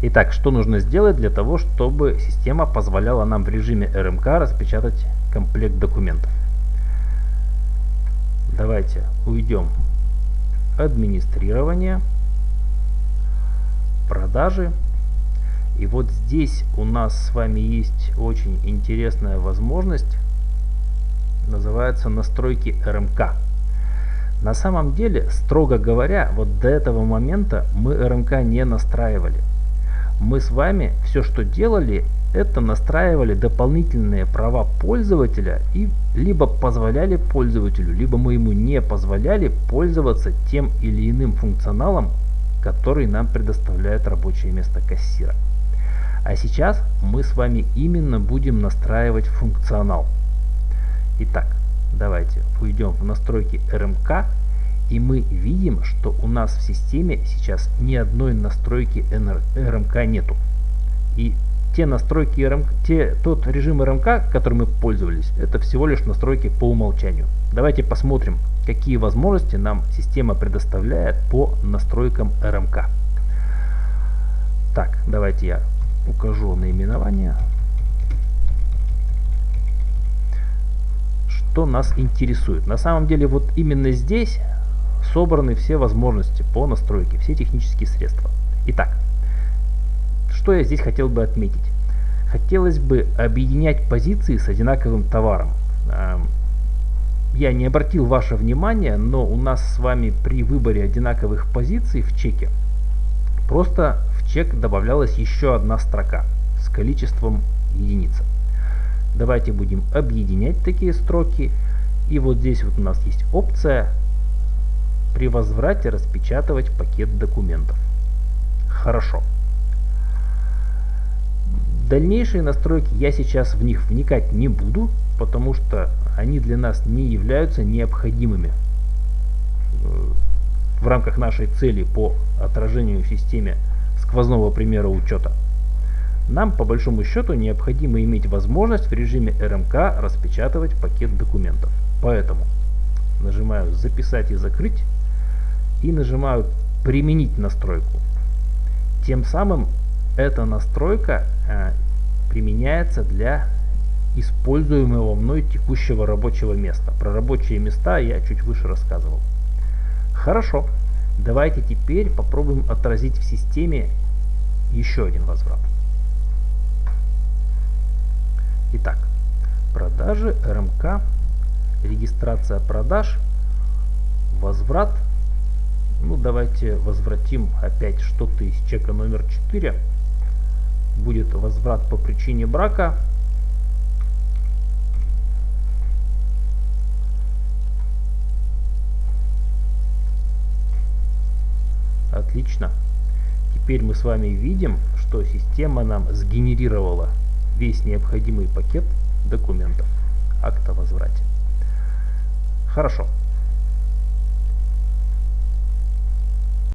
Итак, что нужно сделать для того, чтобы система позволяла нам в режиме РМК распечатать комплект документов? Давайте уйдем администрирование, продажи. И вот здесь у нас с вами есть очень интересная возможность, называется настройки РМК. На самом деле, строго говоря, вот до этого момента мы РМК не настраивали мы с вами все, что делали, это настраивали дополнительные права пользователя и либо позволяли пользователю, либо мы ему не позволяли пользоваться тем или иным функционалом, который нам предоставляет рабочее место кассира. А сейчас мы с вами именно будем настраивать функционал. Итак, давайте уйдем в настройки РМК и мы видим, что у нас в системе сейчас ни одной настройки РМК нету. И те настройки РМК, те, тот режим РМК, которым мы пользовались, это всего лишь настройки по умолчанию. Давайте посмотрим, какие возможности нам система предоставляет по настройкам РМК. Так, давайте я укажу наименование. Что нас интересует? На самом деле вот именно здесь собраны все возможности по настройке, все технические средства. Итак, что я здесь хотел бы отметить? Хотелось бы объединять позиции с одинаковым товаром. Я не обратил ваше внимание, но у нас с вами при выборе одинаковых позиций в чеке просто в чек добавлялась еще одна строка с количеством единиц. Давайте будем объединять такие строки. И вот здесь вот у нас есть опция при возврате распечатывать пакет документов. Хорошо. Дальнейшие настройки я сейчас в них вникать не буду, потому что они для нас не являются необходимыми э, в рамках нашей цели по отражению в системе сквозного примера учета. Нам по большому счету необходимо иметь возможность в режиме РМК распечатывать пакет документов. Поэтому нажимаю записать и закрыть и нажимаю применить настройку. Тем самым эта настройка э, применяется для используемого мной текущего рабочего места. Про рабочие места я чуть выше рассказывал. Хорошо, давайте теперь попробуем отразить в системе еще один возврат. Итак, продажи, РМК, регистрация продаж, возврат – ну, давайте возвратим опять что-то из чека номер 4. Будет возврат по причине брака. Отлично. Теперь мы с вами видим, что система нам сгенерировала весь необходимый пакет документов акта возврате. Хорошо.